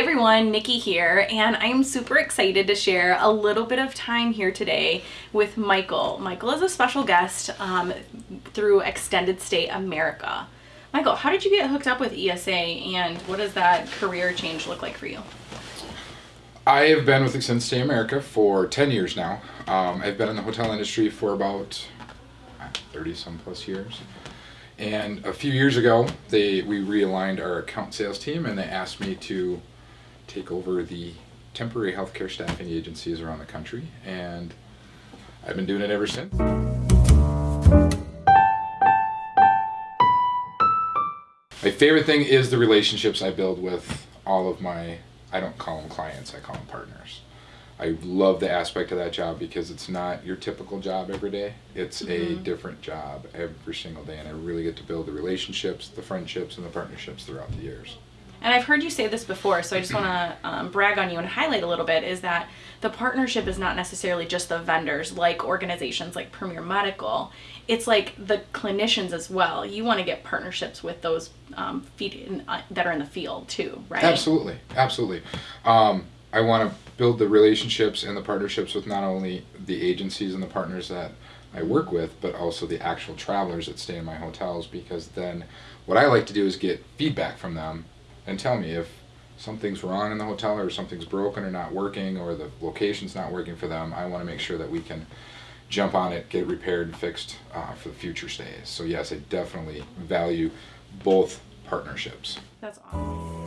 everyone, Nikki here, and I'm super excited to share a little bit of time here today with Michael. Michael is a special guest um, through Extended Stay America. Michael, how did you get hooked up with ESA and what does that career change look like for you? I have been with Extended Stay America for 10 years now. Um, I've been in the hotel industry for about 30 some plus years. And a few years ago, they we realigned our account sales team and they asked me to take over the temporary healthcare staffing agencies around the country. And I've been doing it ever since. My favorite thing is the relationships I build with all of my, I don't call them clients, I call them partners. I love the aspect of that job because it's not your typical job every day. It's mm-hmm. a different job every single day, and I really get to build the relationships, the friendships, and the partnerships throughout the years. And I've heard you say this before, so I just want to um, brag on you and highlight a little bit is that the partnership is not necessarily just the vendors like organizations like Premier Medical. It's like the clinicians as well. You want to get partnerships with those um, in, uh, that are in the field too, right? Absolutely, absolutely. Um, I want to build the relationships and the partnerships with not only the agencies and the partners that I work with, but also the actual travelers that stay in my hotels because then what I like to do is get feedback from them and tell me if something's wrong in the hotel or something's broken or not working or the location's not working for them. I want to make sure that we can jump on it, get it repaired and fixed uh, for the future stays. So yes, I definitely value both partnerships. That's awesome.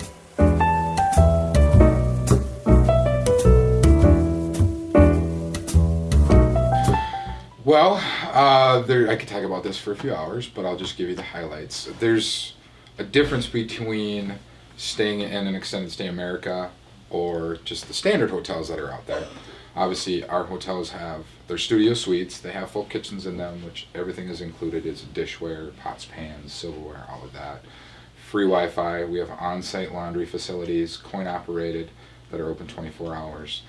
Well, uh, there, I could talk about this for a few hours, but I'll just give you the highlights. There's a difference between staying in an extended stay America or just the standard hotels that are out there. Obviously, our hotels have their studio suites. They have full kitchens in them, which everything is included. Is dishware, pots, pans, silverware, all of that. Free Wi-Fi. We have on-site laundry facilities, coin operated, that are open 24 hours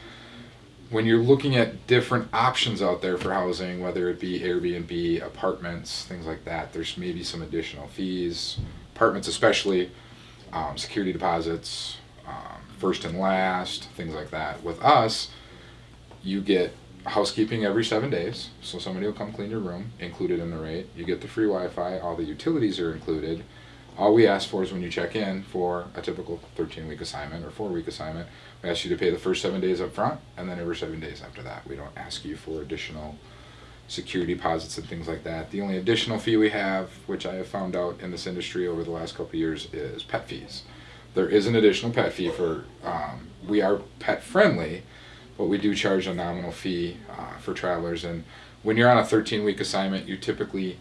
when you're looking at different options out there for housing, whether it be Airbnb, apartments, things like that, there's maybe some additional fees. Apartments, especially um, security deposits, um, first and last, things like that. With us, you get housekeeping every seven days, so somebody will come clean your room, included in the rate. You get the free Wi-Fi, all the utilities are included. All we ask for is when you check in for a typical 13-week assignment or four-week assignment, we ask you to pay the first seven days up front and then every seven days after that. We don't ask you for additional security deposits and things like that. The only additional fee we have, which I have found out in this industry over the last couple of years, is pet fees. There is an additional pet fee for, um, we are pet friendly, but we do charge a nominal fee uh, for travelers. And when you're on a 13 week assignment, you typically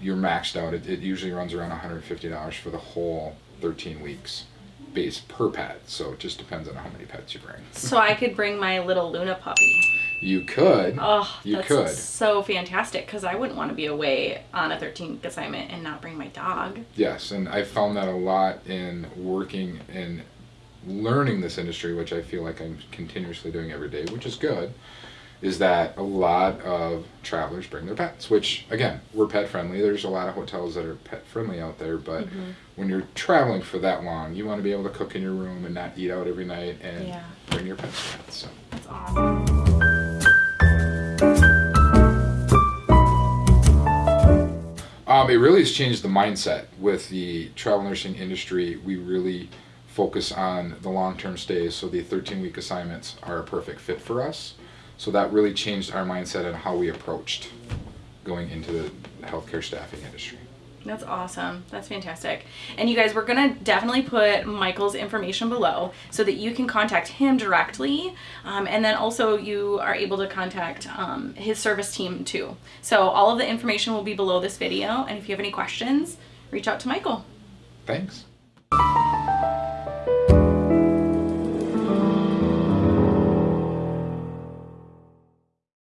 you're maxed out. It, it usually runs around $150 for the whole 13 weeks base per pet. So it just depends on how many pets you bring. so I could bring my little Luna puppy. You could. Oh, you that's could. so fantastic because I wouldn't want to be away on a 13th assignment and not bring my dog. Yes, and I found that a lot in working and learning this industry, which I feel like I'm continuously doing every day, which is good is that a lot of travelers bring their pets, which again, we're pet friendly. There's a lot of hotels that are pet friendly out there, but mm-hmm. when you're traveling for that long, you want to be able to cook in your room and not eat out every night and yeah. bring your pets pets. So. That's awesome. Um, it really has changed the mindset with the travel nursing industry. We really focus on the long-term stays, so the 13-week assignments are a perfect fit for us. So that really changed our mindset and how we approached going into the healthcare staffing industry. That's awesome. That's fantastic. And you guys, we're going to definitely put Michael's information below so that you can contact him directly. Um, and then also you are able to contact um, his service team too. So all of the information will be below this video. And if you have any questions, reach out to Michael. Thanks.